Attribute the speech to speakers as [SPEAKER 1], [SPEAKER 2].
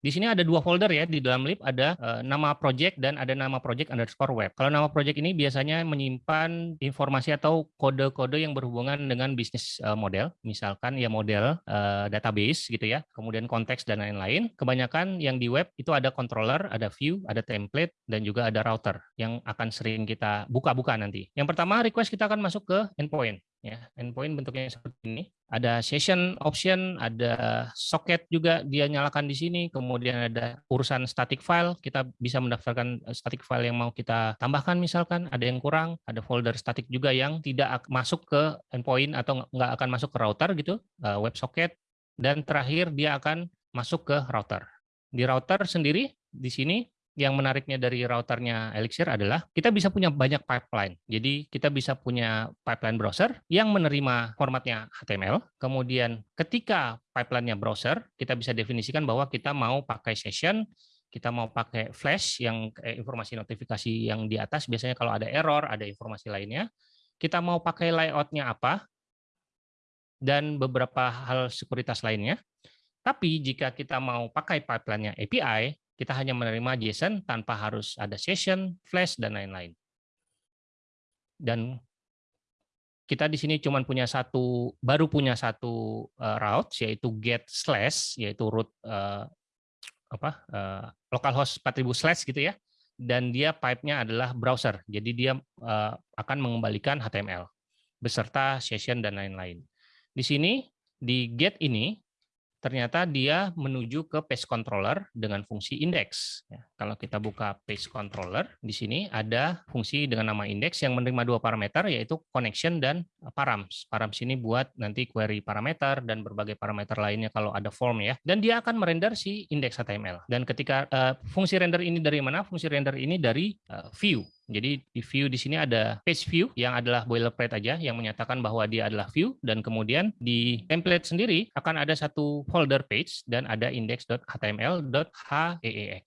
[SPEAKER 1] Di sini ada dua folder ya, di dalam lib ada uh, nama project dan ada nama project underscore web. Kalau nama project ini biasanya menyimpan informasi atau kode-kode yang berhubungan dengan bisnis uh, model, misalkan ya model uh, database gitu ya, kemudian konteks dan lain-lain. Kebanyakan yang di web itu ada controller, ada view, ada template, dan juga ada router yang akan sering kita buka-buka nanti. Yang pertama request kita akan masuk ke endpoint ya endpoint bentuknya seperti ini. Ada session option ada socket juga dia nyalakan di sini. Kemudian ada urusan static file. Kita bisa mendaftarkan eh, static file yang mau kita tambahkan misalkan. Ada yang kurang ada folder static juga yang tidak masuk ke endpoint atau nggak akan masuk ke router gitu eh, web socket. Dan terakhir dia akan masuk ke router. Di router sendiri di sini yang menariknya dari routernya Elixir adalah kita bisa punya banyak pipeline. Jadi kita bisa punya pipeline browser yang menerima formatnya HTML. Kemudian ketika pipeline-nya browser, kita bisa definisikan bahwa kita mau pakai session, kita mau pakai flash yang informasi notifikasi yang di atas biasanya kalau ada error, ada informasi lainnya. Kita mau pakai layout-nya apa, dan beberapa hal sekuritas lainnya. Tapi jika kita mau pakai pipeline-nya API, kita hanya menerima JSON tanpa harus ada session, flash, dan lain-lain. Dan kita di sini cuma punya satu, baru punya satu uh, route, yaitu get slash, yaitu root uh, apa uh, localhost 4000 slash gitu ya. Dan dia pipe-nya adalah browser, jadi dia akan mengembalikan HTML beserta session dan lain-lain. Di sini di get ini ternyata dia menuju ke page controller dengan fungsi index. Ya, kalau kita buka page controller, di sini ada fungsi dengan nama index yang menerima dua parameter, yaitu connection dan params. Params ini buat nanti query parameter dan berbagai parameter lainnya kalau ada form ya. Dan dia akan merender si index HTML. Dan ketika uh, fungsi render ini dari mana? Fungsi render ini dari uh, view. Jadi di view di sini ada page view yang adalah boilerplate aja yang menyatakan bahwa dia adalah view dan kemudian di template sendiri akan ada satu folder page dan ada index.html.heex.